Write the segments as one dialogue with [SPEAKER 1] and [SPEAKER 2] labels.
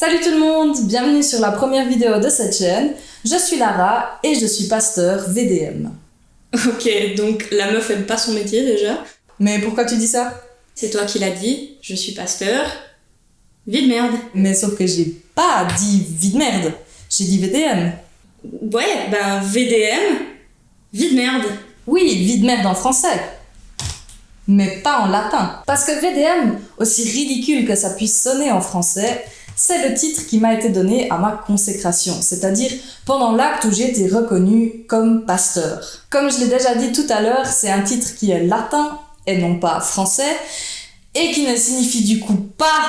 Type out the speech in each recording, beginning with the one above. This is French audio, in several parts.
[SPEAKER 1] Salut tout le monde, bienvenue sur la première vidéo de cette chaîne. Je suis Lara et je suis pasteur VDM.
[SPEAKER 2] Ok, donc la meuf aime pas son métier déjà.
[SPEAKER 1] Mais pourquoi tu dis ça?
[SPEAKER 2] C'est toi qui l'as dit, je suis pasteur. Vie de merde.
[SPEAKER 1] Mais sauf que j'ai pas dit vie de merde, j'ai dit VDM.
[SPEAKER 2] Ouais, ben VDM, vie de merde.
[SPEAKER 1] Oui, vie de merde en français. Mais pas en latin. Parce que VDM, aussi ridicule que ça puisse sonner en français, c'est le titre qui m'a été donné à ma consécration, c'est-à-dire pendant l'acte où j'ai été reconnu comme pasteur. Comme je l'ai déjà dit tout à l'heure, c'est un titre qui est latin et non pas français, et qui ne signifie du coup pas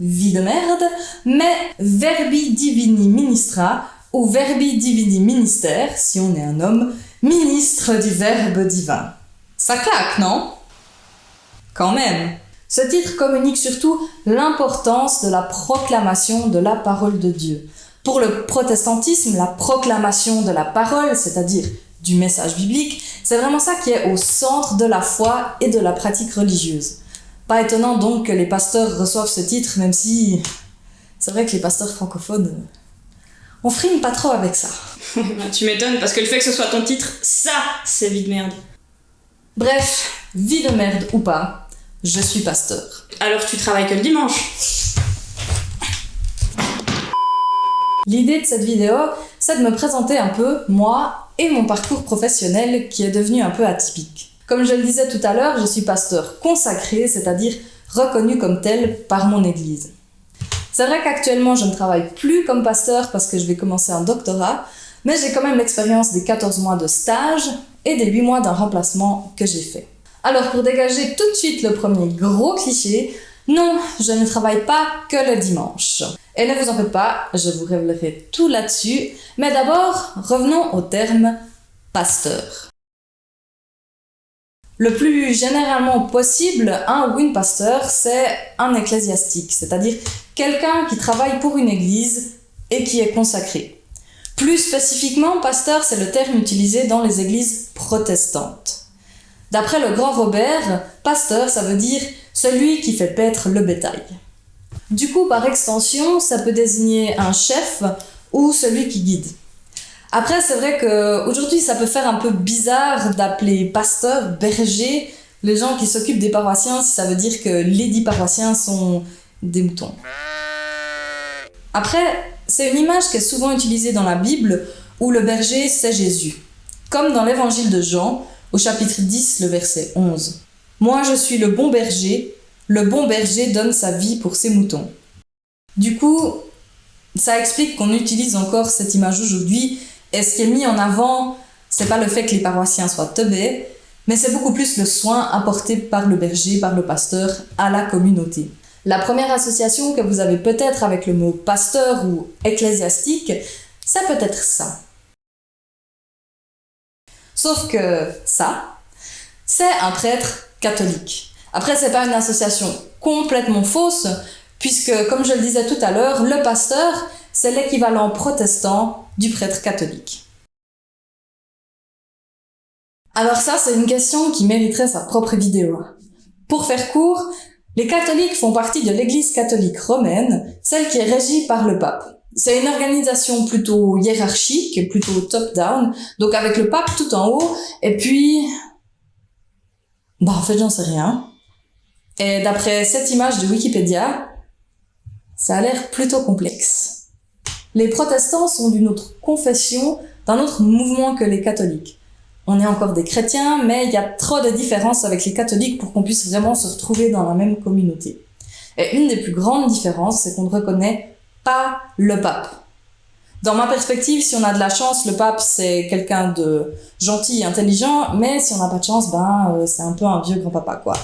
[SPEAKER 1] vie de merde, mais verbi divini ministra, ou verbi divini ministère, si on est un homme, ministre du verbe divin. Ça claque, non? Quand même ce titre communique surtout l'importance de la proclamation de la parole de Dieu. Pour le protestantisme, la proclamation de la parole, c'est-à-dire du message biblique, c'est vraiment ça qui est au centre de la foi et de la pratique religieuse. Pas étonnant donc que les pasteurs reçoivent ce titre, même si c'est vrai que les pasteurs francophones, on frime pas trop avec ça.
[SPEAKER 2] tu m'étonnes, parce que le fait que ce soit ton titre, ça, c'est vie de merde.
[SPEAKER 1] Bref, vie de merde ou pas, je suis pasteur.
[SPEAKER 2] Alors tu travailles que le dimanche
[SPEAKER 1] L'idée de cette vidéo, c'est de me présenter un peu, moi, et mon parcours professionnel qui est devenu un peu atypique. Comme je le disais tout à l'heure, je suis pasteur consacré, c'est-à-dire reconnu comme tel par mon église. C'est vrai qu'actuellement, je ne travaille plus comme pasteur parce que je vais commencer un doctorat, mais j'ai quand même l'expérience des 14 mois de stage et des 8 mois d'un remplacement que j'ai fait. Alors pour dégager tout de suite le premier gros cliché, non, je ne travaille pas que le dimanche. Et ne vous en faites pas, je vous révélerai tout là-dessus. Mais d'abord, revenons au terme pasteur. Le plus généralement possible, un ou une pasteur, c'est un ecclésiastique, c'est-à-dire quelqu'un qui travaille pour une église et qui est consacré. Plus spécifiquement, pasteur, c'est le terme utilisé dans les églises protestantes. D'après le grand Robert, pasteur, ça veut dire celui qui fait paître le bétail. Du coup, par extension, ça peut désigner un chef ou celui qui guide. Après, c'est vrai qu'aujourd'hui, ça peut faire un peu bizarre d'appeler pasteur, berger, les gens qui s'occupent des paroissiens, si ça veut dire que les dix paroissiens sont des moutons. Après, c'est une image qui est souvent utilisée dans la Bible où le berger, c'est Jésus. Comme dans l'évangile de Jean, au chapitre 10, le verset 11. Moi je suis le bon berger, le bon berger donne sa vie pour ses moutons. Du coup, ça explique qu'on utilise encore cette image aujourd'hui, et ce qui est mis en avant, c'est pas le fait que les paroissiens soient teubés, mais c'est beaucoup plus le soin apporté par le berger, par le pasteur, à la communauté. La première association que vous avez peut-être avec le mot pasteur ou ecclésiastique, c'est peut-être ça. Sauf que ça, c'est un prêtre catholique. Après, c'est pas une association complètement fausse, puisque, comme je le disais tout à l'heure, le pasteur, c'est l'équivalent protestant du prêtre catholique. Alors ça, c'est une question qui mériterait sa propre vidéo. Pour faire court, les catholiques font partie de l'église catholique romaine, celle qui est régie par le pape. C'est une organisation plutôt hiérarchique, plutôt top-down, donc avec le pape tout en haut, et puis... Bah en fait j'en sais rien. Et d'après cette image de Wikipédia, ça a l'air plutôt complexe. Les protestants sont d'une autre confession, d'un autre mouvement que les catholiques. On est encore des chrétiens, mais il y a trop de différences avec les catholiques pour qu'on puisse vraiment se retrouver dans la même communauté. Et une des plus grandes différences, c'est qu'on ne reconnaît pas le pape. Dans ma perspective, si on a de la chance, le pape c'est quelqu'un de gentil intelligent, mais si on n'a pas de chance, ben euh, c'est un peu un vieux grand-papa quoi.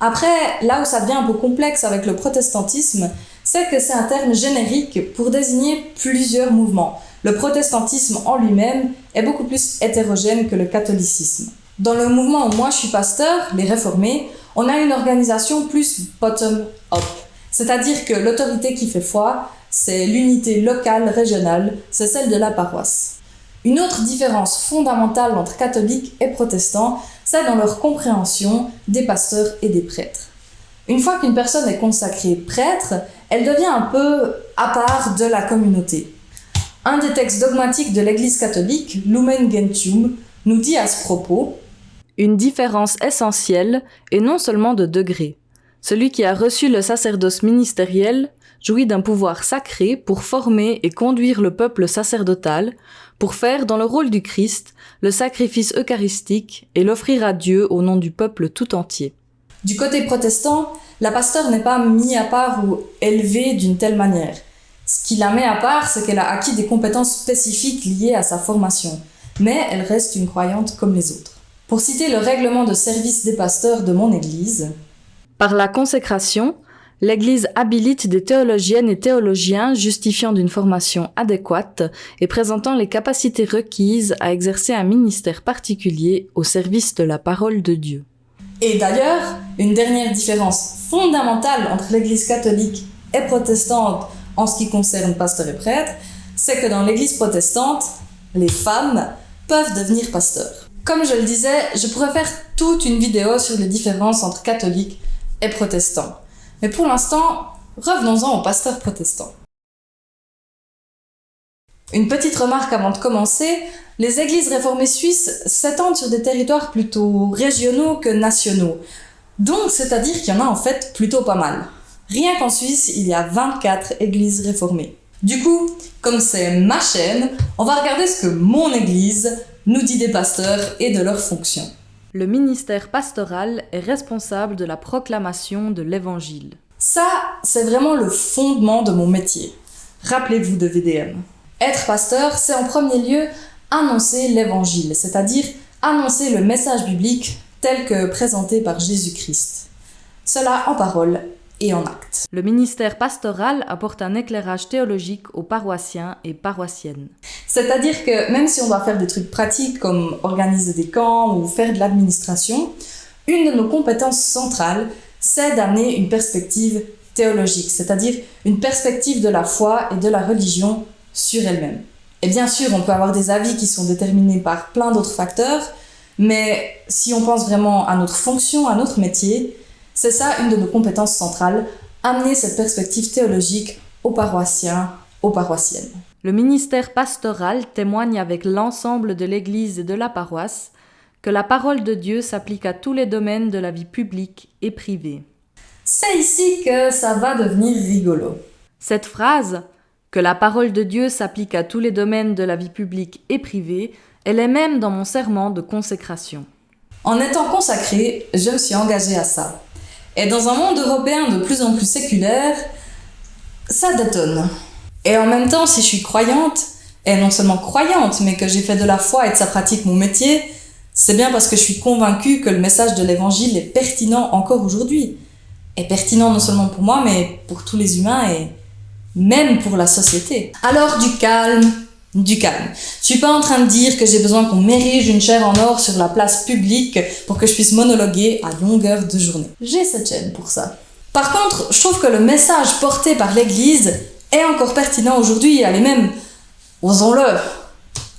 [SPEAKER 1] Après, là où ça devient un peu complexe avec le protestantisme, c'est que c'est un terme générique pour désigner plusieurs mouvements. Le protestantisme en lui-même est beaucoup plus hétérogène que le catholicisme. Dans le mouvement où moi je suis pasteur, les réformés, on a une organisation plus bottom-up. C'est-à-dire que l'autorité qui fait foi, c'est l'unité locale régionale, c'est celle de la paroisse. Une autre différence fondamentale entre catholiques et protestants, c'est dans leur compréhension des pasteurs et des prêtres. Une fois qu'une personne est consacrée prêtre, elle devient un peu à part de la communauté. Un des textes dogmatiques de l'Église catholique, Lumen Gentium, nous dit à ce propos
[SPEAKER 3] Une différence essentielle est non seulement de degré. Celui qui a reçu le sacerdoce ministériel jouit d'un pouvoir sacré pour former et conduire le peuple sacerdotal, pour faire dans le rôle du Christ le sacrifice eucharistique et l'offrir à Dieu au nom du peuple tout entier.
[SPEAKER 1] Du côté protestant, la pasteur n'est pas mise à part ou élevée d'une telle manière. Ce qui la met à part, c'est qu'elle a acquis des compétences spécifiques liées à sa formation, mais elle reste une croyante comme les autres. Pour citer le règlement de service des pasteurs de mon Église,
[SPEAKER 3] Par la consécration, l'Église habilite des théologiennes et théologiens justifiant d'une formation adéquate et présentant les capacités requises à exercer un ministère particulier au service de la parole de Dieu.
[SPEAKER 1] Et d'ailleurs, une dernière différence fondamentale entre l'Église catholique et protestante en ce qui concerne pasteurs et prêtres, c'est que dans l'Église protestante, les femmes peuvent devenir pasteurs. Comme je le disais, je pourrais faire toute une vidéo sur les différences entre catholiques et protestants. Mais pour l'instant, revenons-en aux pasteurs protestants. Une petite remarque avant de commencer, les églises réformées suisses s'étendent sur des territoires plutôt régionaux que nationaux. Donc, c'est-à-dire qu'il y en a en fait plutôt pas mal. Rien qu'en Suisse, il y a 24 églises réformées. Du coup, comme c'est ma chaîne, on va regarder ce que mon église nous dit des pasteurs et de leurs fonctions.
[SPEAKER 3] Le ministère pastoral est responsable de la proclamation de l'Évangile.
[SPEAKER 1] Ça, c'est vraiment le fondement de mon métier. Rappelez-vous de VDM. Être pasteur, c'est en premier lieu annoncer l'évangile, c'est-à-dire annoncer le message biblique tel que présenté par Jésus-Christ. Cela en parole et en acte.
[SPEAKER 3] Le ministère pastoral apporte un éclairage théologique aux paroissiens et paroissiennes.
[SPEAKER 1] C'est-à-dire que même si on doit faire des trucs pratiques comme organiser des camps ou faire de l'administration, une de nos compétences centrales, c'est d'amener une perspective théologique, c'est-à-dire une perspective de la foi et de la religion sur elle-même. Et bien sûr, on peut avoir des avis qui sont déterminés par plein d'autres facteurs, mais si on pense vraiment à notre fonction, à notre métier, c'est ça une de nos compétences centrales, amener cette perspective théologique aux paroissiens, aux paroissiennes.
[SPEAKER 3] Le ministère pastoral témoigne avec l'ensemble de l'Église et de la paroisse que la parole de Dieu s'applique à tous les domaines de la vie publique et privée.
[SPEAKER 1] C'est ici que ça va devenir rigolo.
[SPEAKER 3] Cette phrase, que la parole de Dieu s'applique à tous les domaines de la vie publique et privée, elle est même dans mon serment de consécration.
[SPEAKER 1] En étant consacrée, je me suis engagée à ça. Et dans un monde européen de plus en plus séculaire, ça détonne. Et en même temps, si je suis croyante, et non seulement croyante, mais que j'ai fait de la foi et de sa pratique mon métier, c'est bien parce que je suis convaincue que le message de l'évangile est pertinent encore aujourd'hui. Est pertinent non seulement pour moi, mais pour tous les humains et même pour la société. Alors du calme, du calme. Je suis pas en train de dire que j'ai besoin qu'on m'érige une chaire en or sur la place publique pour que je puisse monologuer à longueur de journée. J'ai cette chaîne pour ça. Par contre, je trouve que le message porté par l'Église est encore pertinent aujourd'hui, elle est même, osons-le,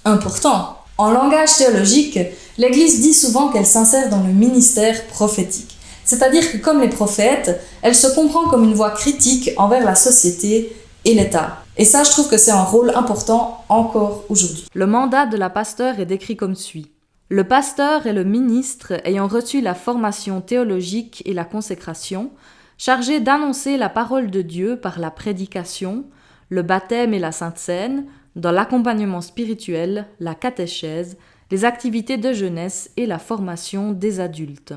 [SPEAKER 1] important. En langage théologique, l'Église dit souvent qu'elle s'insère dans le ministère prophétique. C'est-à-dire que comme les prophètes, elle se comprend comme une voix critique envers la société et l'État. Et ça, je trouve que c'est un rôle important encore aujourd'hui.
[SPEAKER 3] Le mandat de la pasteur est décrit comme suit. Le pasteur est le ministre ayant reçu la formation théologique et la consécration, chargé d'annoncer la parole de Dieu par la prédication, le baptême et la sainte scène, dans l'accompagnement spirituel, la catéchèse, les activités de jeunesse et la formation des adultes.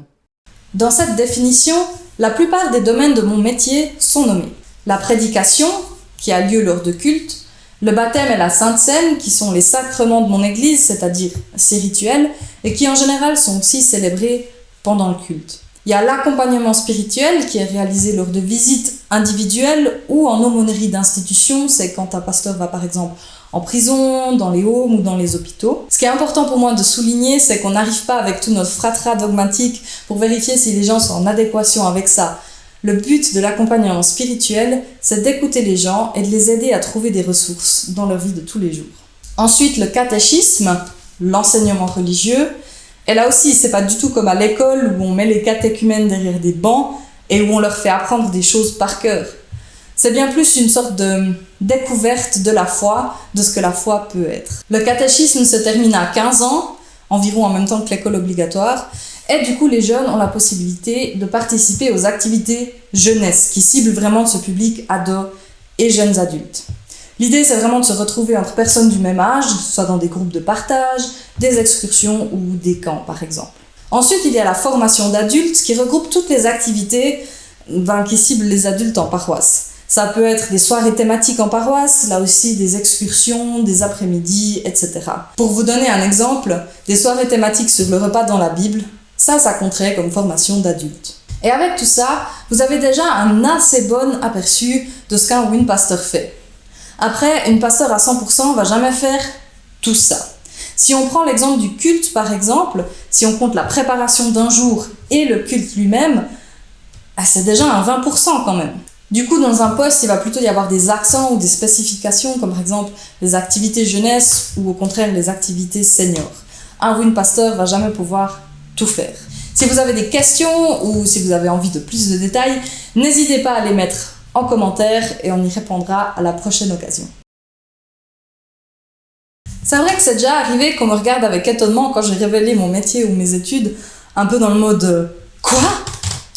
[SPEAKER 1] Dans cette définition, la plupart des domaines de mon métier sont nommés. La prédication, qui a lieu lors de cultes, le baptême et la sainte scène, qui sont les sacrements de mon église, c'est-à-dire ces rituels, et qui en général sont aussi célébrés pendant le culte. Il y a l'accompagnement spirituel qui est réalisé lors de visites individuelles ou en aumônerie d'institution, c'est quand un pasteur va par exemple en prison, dans les homes ou dans les hôpitaux. Ce qui est important pour moi de souligner, c'est qu'on n'arrive pas avec tout notre fratras dogmatique pour vérifier si les gens sont en adéquation avec ça. Le but de l'accompagnement spirituel, c'est d'écouter les gens et de les aider à trouver des ressources dans leur vie de tous les jours. Ensuite, le catéchisme, l'enseignement religieux. Et là aussi, c'est pas du tout comme à l'école où on met les catéchumènes derrière des bancs. et où on leur fait apprendre des choses par cœur. C'est bien plus une sorte de découverte de la foi, de ce que la foi peut être. Le catéchisme se termine à 15 ans, environ en même temps que l'école obligatoire, et du coup les jeunes ont la possibilité de participer aux activités jeunesse, qui ciblent vraiment ce public ado et jeunes adultes. L'idée, c'est vraiment de se retrouver entre personnes du même âge, soit dans des groupes de partage, des excursions ou des camps, par exemple. Ensuite, il y a la formation d'adultes qui regroupe toutes les activités qui ciblent les adultes en paroisse. Ça peut être des soirées thématiques en paroisse, là aussi des excursions, des après-midi, etc. Pour vous donner un exemple, des soirées thématiques sur le repas dans la Bible, ça, ça compterait comme formation d'adultes. Et avec tout ça, vous avez déjà un assez bon aperçu de ce qu'un win pasteur fait. Après, une pasteur à 100% va jamais faire tout ça. Si on prend l'exemple du culte, par exemple, si on compte la préparation d'un jour et le culte lui-même, ah, c'est déjà un 20% quand même. Du coup, dans un poste, il va plutôt y avoir des accents ou des spécifications, comme par exemple les activités jeunesse ou au contraire les activités seniors. Un win pasteur va jamais pouvoir faire. Si vous avez des questions ou si vous avez envie de plus de détails, n'hésitez pas à les mettre en commentaire et on y répondra à la prochaine occasion. C'est vrai que c'est déjà arrivé qu'on me regarde avec étonnement quand j'ai révélé mon métier ou mes études, un peu dans le mode Quoi?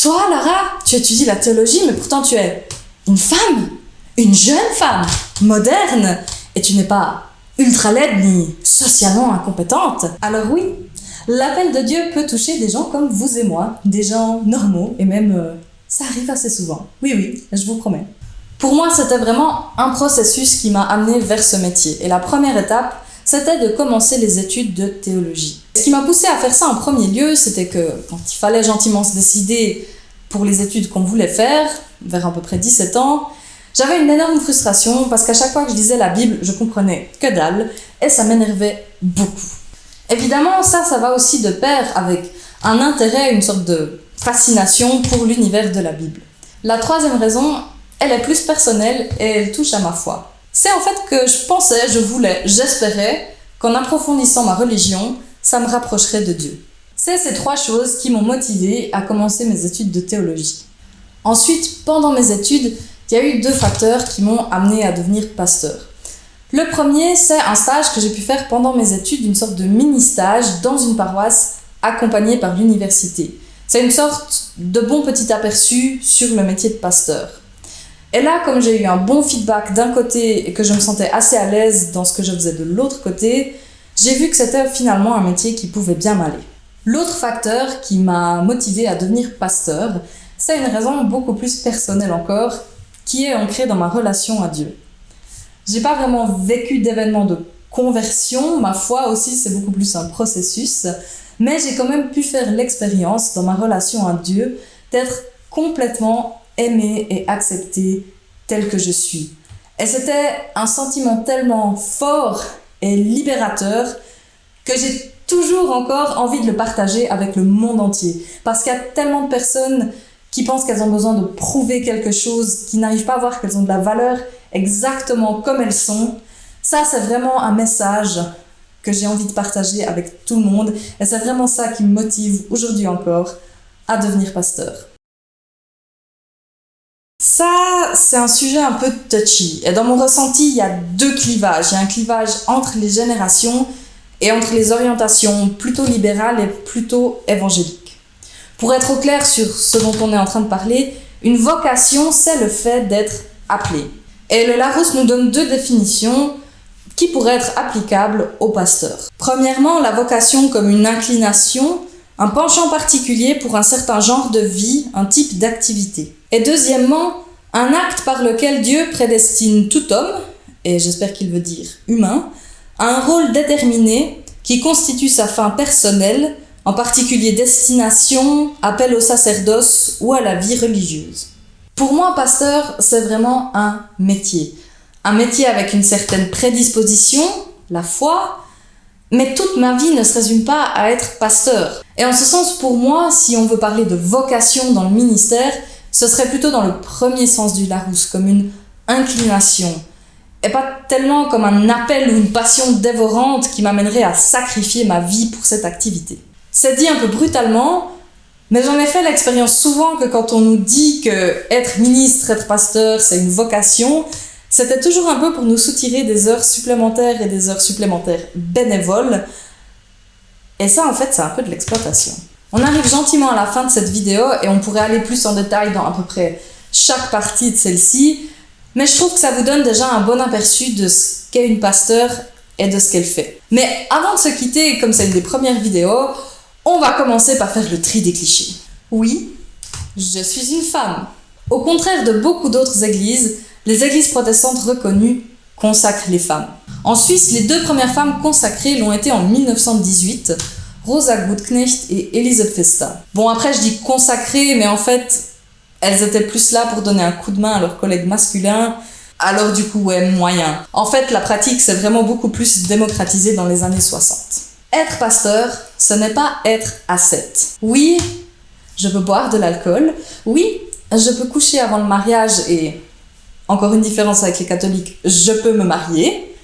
[SPEAKER 1] Toi, Lara, tu étudies la théologie, mais pourtant tu es une femme Une jeune femme Moderne Et tu n'es pas ultra laide ni socialement incompétente Alors oui, l'appel de Dieu peut toucher des gens comme vous et moi, des gens normaux et même euh, ça arrive assez souvent. Oui, oui, je vous promets. Pour moi, c'était vraiment un processus qui m'a amené vers ce métier. Et la première étape, c'était de commencer les études de théologie. Ce qui m'a poussé à faire ça en premier lieu, c'était que quand il fallait gentiment se décider pour les études qu'on voulait faire, vers à peu près 17 ans, j'avais une énorme frustration parce qu'à chaque fois que je lisais la Bible, je comprenais que dalle et ça m'énervait beaucoup. Évidemment, ça, ça va aussi de pair avec un intérêt, une sorte de fascination pour l'univers de la Bible. La troisième raison, elle est plus personnelle et elle touche à ma foi. C'est en fait que je pensais, je voulais, j'espérais qu'en approfondissant ma religion, ça me rapprocherait de Dieu. C'est ces trois choses qui m'ont motivé à commencer mes études de théologie. Ensuite, pendant mes études, il y a eu deux facteurs qui m'ont amené à devenir pasteur. Le premier, c'est un stage que j'ai pu faire pendant mes études, une sorte de mini-stage dans une paroisse accompagnée par l'université. C'est une sorte de bon petit aperçu sur le métier de pasteur. Et là, comme j'ai eu un bon feedback d'un côté et que je me sentais assez à l'aise dans ce que je faisais de l'autre côté, j'ai vu que c'était finalement un métier qui pouvait bien m'aller. L'autre facteur qui m'a motivé à devenir pasteur, c'est une raison beaucoup plus personnelle encore, qui est ancrée dans ma relation à Dieu. J'ai pas vraiment vécu d'événements de conversion, ma foi aussi c'est beaucoup plus un processus, mais j'ai quand même pu faire l'expérience dans ma relation à Dieu d'être complètement aimée et acceptée telle que je suis. Et c'était un sentiment tellement fort et libérateur que j'ai toujours encore envie de le partager avec le monde entier. Parce qu'il y a tellement de personnes qui pensent qu'elles ont besoin de prouver quelque chose, qui n'arrivent pas à voir qu'elles ont de la valeur exactement comme elles sont. Ça, c'est vraiment un message que j'ai envie de partager avec tout le monde. Et c'est vraiment ça qui me motive aujourd'hui encore à devenir pasteur. Ça, c'est un sujet un peu touchy. Et dans mon ressenti, il y a deux clivages. Il y a un clivage entre les générations et entre les orientations plutôt libérales et plutôt évangéliques. Pour être au clair sur ce dont on est en train de parler, une vocation, c'est le fait d'être appelé. Et le Larousse nous donne deux définitions qui pourrait être applicable au pasteur. Premièrement, la vocation comme une inclination, un penchant particulier pour un certain genre de vie, un type d'activité. Et deuxièmement, un acte par lequel Dieu prédestine tout homme, et j'espère qu'il veut dire humain, à un rôle déterminé qui constitue sa fin personnelle, en particulier destination, appel au sacerdoce ou à la vie religieuse. Pour moi, pasteur, c'est vraiment un métier un métier avec une certaine prédisposition, la foi, mais toute ma vie ne se résume pas à être pasteur. Et en ce sens, pour moi, si on veut parler de vocation dans le ministère, ce serait plutôt dans le premier sens du Larousse, comme une inclination, et pas tellement comme un appel ou une passion dévorante qui m'amènerait à sacrifier ma vie pour cette activité. C'est dit un peu brutalement, Mais j'en ai fait l'expérience souvent que quand on nous dit que être ministre, être pasteur, c'est une vocation, c'était toujours un peu pour nous soutirer des heures supplémentaires et des heures supplémentaires bénévoles. Et ça, en fait, c'est un peu de l'exploitation. On arrive gentiment à la fin de cette vidéo et on pourrait aller plus en détail dans à peu près chaque partie de celle-ci, mais je trouve que ça vous donne déjà un bon aperçu de ce qu'est une pasteur et de ce qu'elle fait. Mais avant de se quitter, comme c'est une des premières vidéos, on va commencer par faire le tri des clichés. Oui, je suis une femme. Au contraire de beaucoup d'autres églises, les églises protestantes reconnues consacrent les femmes. En Suisse, les deux premières femmes consacrées l'ont été en 1918, Rosa Gutknecht et Elise Festa. Bon, après, je dis consacrées, mais en fait, elles étaient plus là pour donner un coup de main à leurs collègues masculins, alors du coup, ouais, moyen. En fait, la pratique s'est vraiment beaucoup plus démocratisée dans les années 60. Être pasteur, ce n'est pas être ascète. Oui, je peux boire de l'alcool. Oui, je peux coucher avant le mariage et, encore une différence avec les catholiques, je peux me marier.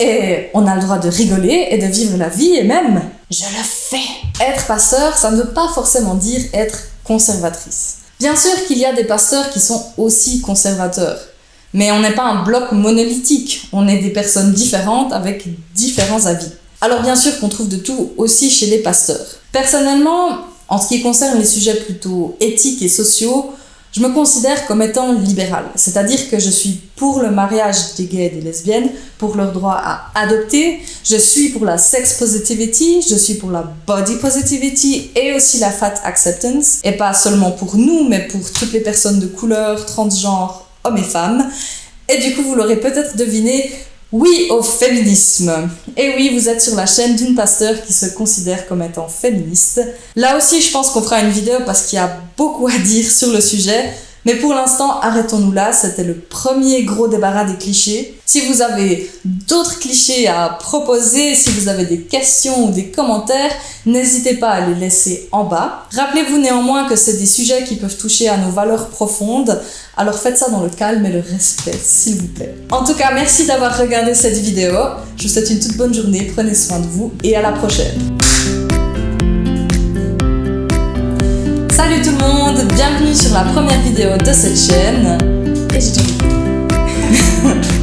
[SPEAKER 1] Et on a le droit de rigoler et de vivre la vie et même, je le fais. Être pasteur, ça ne veut pas forcément dire être conservatrice. Bien sûr qu'il y a des pasteurs qui sont aussi conservateurs. Mais on n'est pas un bloc monolithique, on est des personnes différentes avec différents avis. Alors bien sûr qu'on trouve de tout aussi chez les pasteurs. Personnellement, en ce qui concerne les sujets plutôt éthiques et sociaux, je me considère comme étant libérale, c'est-à-dire que je suis pour le mariage des gays et des lesbiennes, pour leur droit à adopter, je suis pour la sex positivity, je suis pour la body positivity et aussi la fat acceptance, et pas seulement pour nous, mais pour toutes les personnes de couleur, transgenres, hommes et femmes. Et du coup, vous l'aurez peut-être deviné, oui au féminisme. Et oui, vous êtes sur la chaîne d'une pasteur qui se considère comme étant féministe. Là aussi, je pense qu'on fera une vidéo parce qu'il y a beaucoup à dire sur le sujet. Mais pour l'instant, arrêtons-nous là, c'était le premier gros débarras des clichés. Si vous avez d'autres clichés à proposer, si vous avez des questions ou des commentaires, n'hésitez pas à les laisser en bas. Rappelez-vous néanmoins que c'est des sujets qui peuvent toucher à nos valeurs profondes, alors faites ça dans le calme et le respect, s'il vous plaît. En tout cas, merci d'avoir regardé cette vidéo, je vous souhaite une toute bonne journée, prenez soin de vous et à la prochaine. Salut tout le monde, bienvenue sur la première vidéo de cette chaîne. Et j'ai